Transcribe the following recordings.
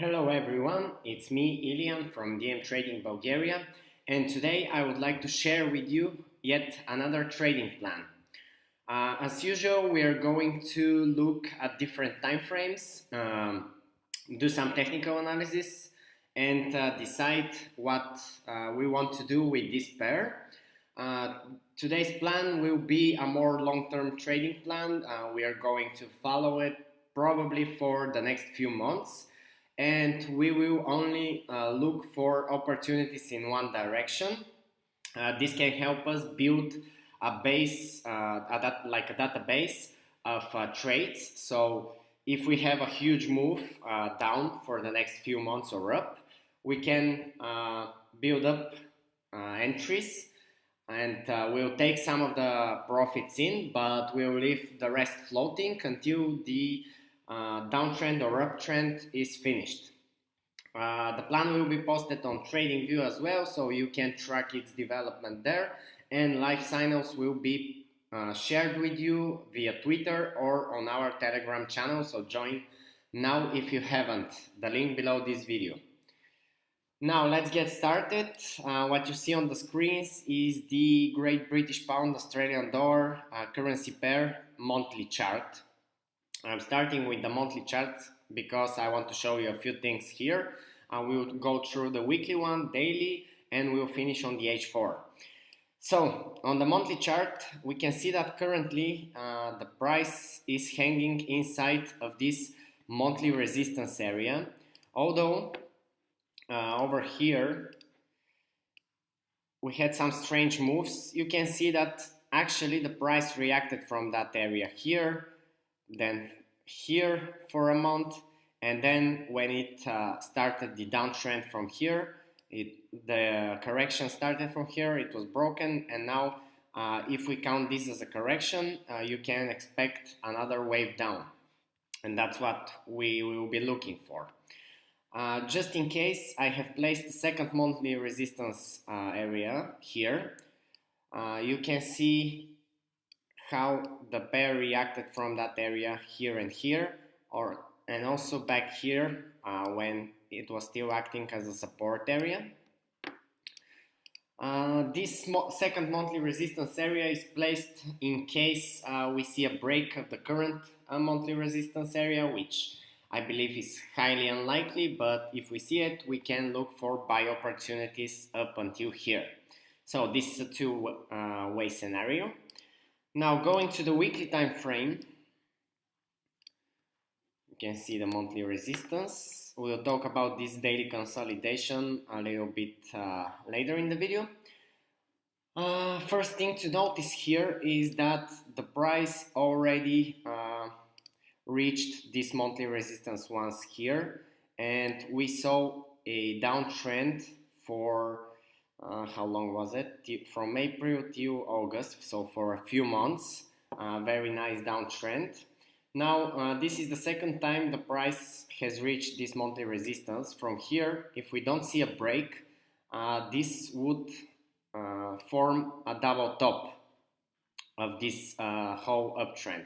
Hello everyone, it's me Ilian from DM Trading Bulgaria and today I would like to share with you yet another trading plan. Uh, as usual we are going to look at different time frames, um, do some technical analysis and uh, decide what uh, we want to do with this pair. Uh, today's plan will be a more long-term trading plan. Uh, we are going to follow it probably for the next few months and we will only uh, look for opportunities in one direction. Uh, this can help us build a base, uh, a like a database of uh, trades. So if we have a huge move uh, down for the next few months or up, we can uh, build up entries and we'll take some of the profits in, but we'll leave the rest floating until the uh, downtrend or uptrend is finished. Uh, the plan will be posted on TradingView as well, so you can track its development there. And live signals will be uh, shared with you via Twitter or on our Telegram channel. So join now if you haven't. The link below this video. Now let's get started. Uh, what you see on the screens is the Great British Pound Australian Dollar uh, currency pair monthly chart. I'm starting with the monthly chart because I want to show you a few things here. Uh, we will go through the weekly one, daily, and we will finish on the H4. So on the monthly chart, we can see that currently uh, the price is hanging inside of this monthly resistance area. Although uh, over here we had some strange moves, you can see that actually the price reacted from that area here then here for a month. And then when it uh, started the downtrend from here it, the correction started from here it was broken. And now uh, if we count this as a correction uh, you can expect another wave down. And that's what we will be looking for. Uh, just in case I have placed the second monthly resistance uh, area here. Uh, you can see how the pair reacted from that area here and here or and also back here uh, when it was still acting as a support area. Uh, this mo second monthly resistance area is placed in case uh, we see a break of the current uh, monthly resistance area which I believe is highly unlikely but if we see it we can look for buy opportunities up until here. So this is a two-way uh, scenario. Now going to the weekly time frame, you can see the monthly resistance. We'll talk about this daily consolidation a little bit uh, later in the video. Uh, first thing to notice here is that the price already uh, reached this monthly resistance once here and we saw a downtrend for uh, how long was it? From April to August, so for a few months, uh, very nice downtrend. Now, uh, this is the second time the price has reached this monthly resistance. From here, if we don't see a break, uh, this would uh, form a double top of this uh, whole uptrend.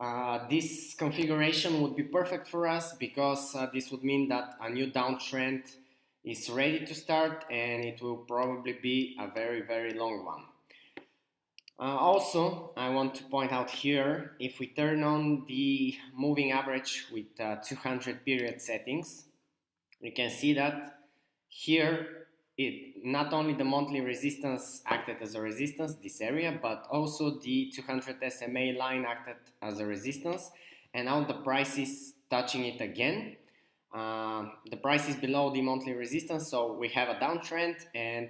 Uh, this configuration would be perfect for us because uh, this would mean that a new downtrend is ready to start and it will probably be a very very long one. Uh, also, I want to point out here, if we turn on the moving average with uh, 200 period settings, we can see that here it not only the monthly resistance acted as a resistance, this area, but also the 200 SMA line acted as a resistance, and now the price is touching it again, uh, the price is below the monthly resistance, so we have a downtrend, and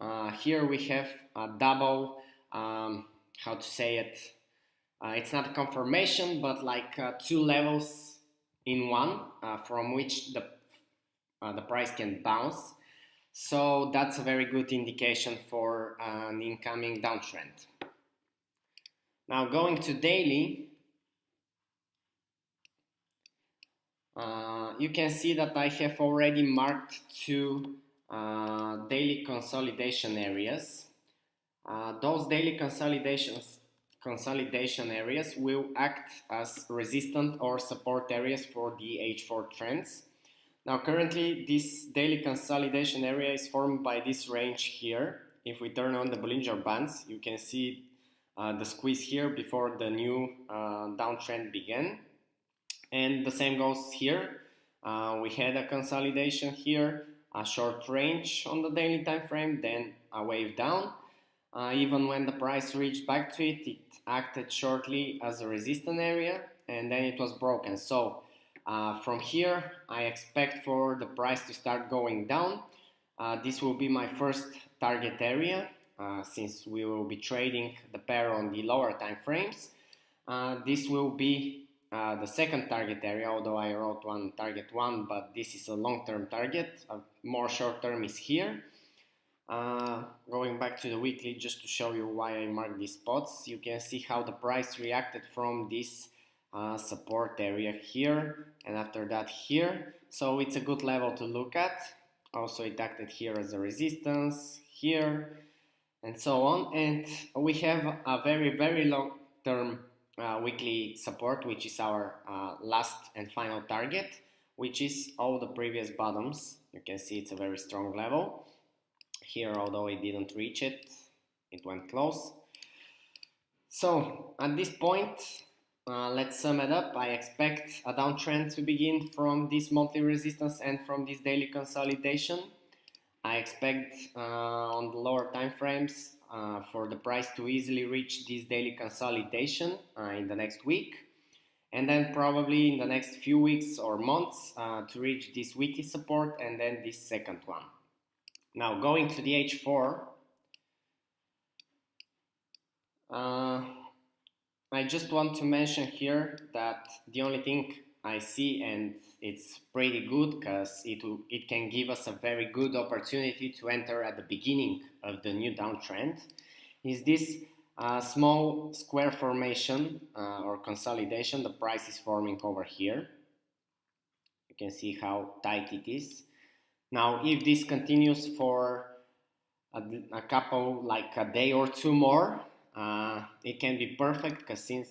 uh, here we have a double, um, how to say it, uh, it's not a confirmation, but like uh, two levels in one uh, from which the, the price can bounce. So that's a very good indication for an incoming downtrend. Now going to daily, Uh, you can see that I have already marked two uh, daily consolidation areas. Uh, those daily consolidations consolidation areas will act as resistant or support areas for the H4 trends. Now currently this daily consolidation area is formed by this range here. If we turn on the Bollinger Bands, you can see uh, the squeeze here before the new uh, downtrend began. And the same goes here. Uh, we had a consolidation here, a short range on the daily time frame, then a wave down. Uh, even when the price reached back to it, it acted shortly as a resistance area and then it was broken. So uh, from here, I expect for the price to start going down. Uh, this will be my first target area uh, since we will be trading the pair on the lower time frames. Uh, this will be uh, the second target area, although I wrote one target one, but this is a long-term target. A more short-term is here. Uh, going back to the weekly just to show you why I marked these spots, you can see how the price reacted from this uh, support area here and after that here so it's a good level to look at also it acted here as a resistance here and so on and we have a very very long term uh, weekly support which is our uh, last and final target which is all the previous bottoms you can see it's a very strong level here although it didn't reach it it went close so at this point uh, let's sum it up. I expect a downtrend to begin from this monthly resistance and from this daily consolidation. I expect uh, on the lower time frames uh, for the price to easily reach this daily consolidation uh, in the next week and then probably in the next few weeks or months uh, to reach this weekly support and then this second one. Now going to the H4 I just want to mention here that the only thing I see and it's pretty good because it, it can give us a very good opportunity to enter at the beginning of the new downtrend. Is this uh, small square formation uh, or consolidation? The price is forming over here. You can see how tight it is. Now if this continues for a, a couple like a day or two more uh, it can be perfect because since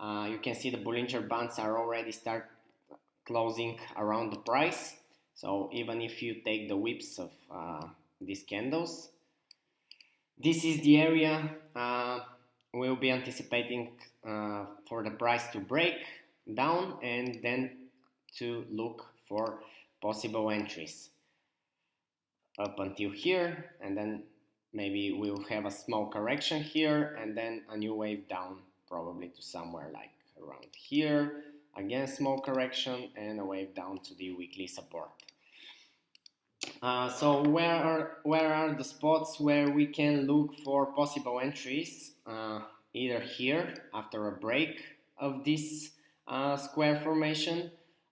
uh, you can see the Bollinger Bands are already start closing around the price. So even if you take the whips of uh, these candles, this is the area uh, we'll be anticipating uh, for the price to break down and then to look for possible entries up until here and then maybe we'll have a small correction here and then a new wave down probably to somewhere like around here again small correction and a wave down to the weekly support uh, so where are where are the spots where we can look for possible entries uh, either here after a break of this uh, square formation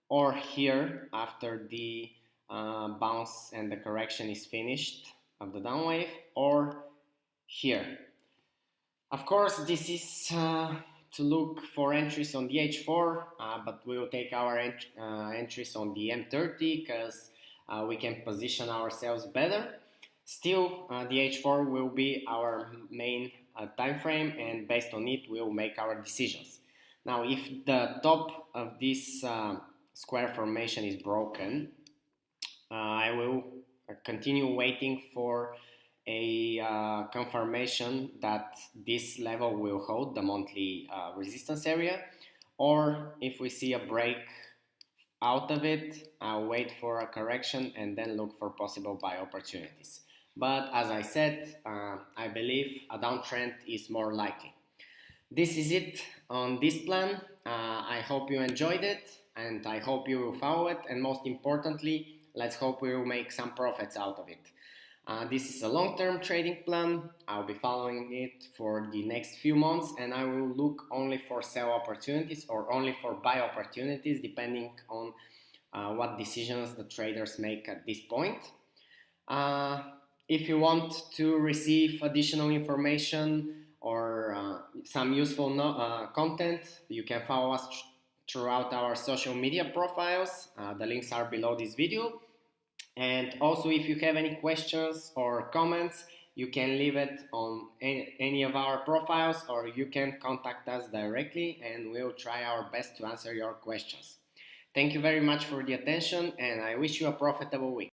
or here after the uh, bounce and the correction is finished of the down wave or here. Of course, this is uh, to look for entries on the H4, uh, but we will take our ent uh, entries on the M30 because uh, we can position ourselves better. Still, uh, the H4 will be our main uh, time frame and based on it we will make our decisions. Now, if the top of this square formation is broken, I will continue waiting for a uh, confirmation that this level will hold the monthly uh, resistance area or if we see a break out of it I'll wait for a correction and then look for possible buy opportunities. But as I said uh, I believe a downtrend is more likely. This is it on this plan. Uh, I hope you enjoyed it and I hope you will follow it. And most importantly Let's hope we will make some profits out of it. Uh, this is a long-term trading plan. I'll be following it for the next few months and I will look only for sell opportunities or only for buy opportunities depending on uh, what decisions the traders make at this point. Uh, if you want to receive additional information or uh, some useful no uh, content, you can follow us throughout our social media profiles. Uh, the links are below this video. And also, if you have any questions or comments, you can leave it on any of our profiles or you can contact us directly and we'll try our best to answer your questions. Thank you very much for the attention and I wish you a profitable week.